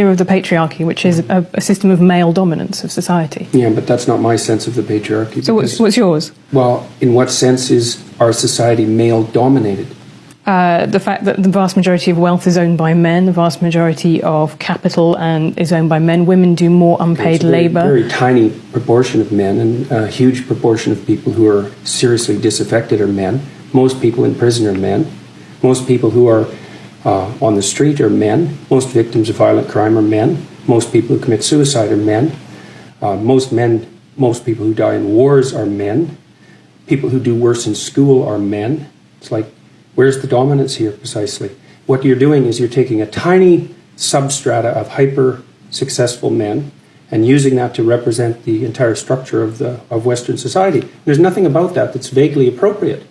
of the patriarchy, which is a, a, system of male dominance of society. Yeah, but that's not my sense of the patriarchy. So what's, what's yours? Well, in what sense is our society male dominated? Uh, the fact that the vast majority of wealth is owned by men, the vast majority of capital and is owned by men. Women do more unpaid very, labour. Very tiny proportion of men, and a huge proportion of people who are seriously disaffected are men. Most people in prison are men. Most people who are uh, on the street are men. Most victims of violent crime are men. Most people who commit suicide are men. Uh, most men, most people who die in wars are men. People who do worse in school are men. It's like Where's the dominance here precisely? What you're doing is you're taking a tiny substrata of hyper successful men and using that to represent the entire structure of the of Western society. There's nothing about that that's vaguely appropriate.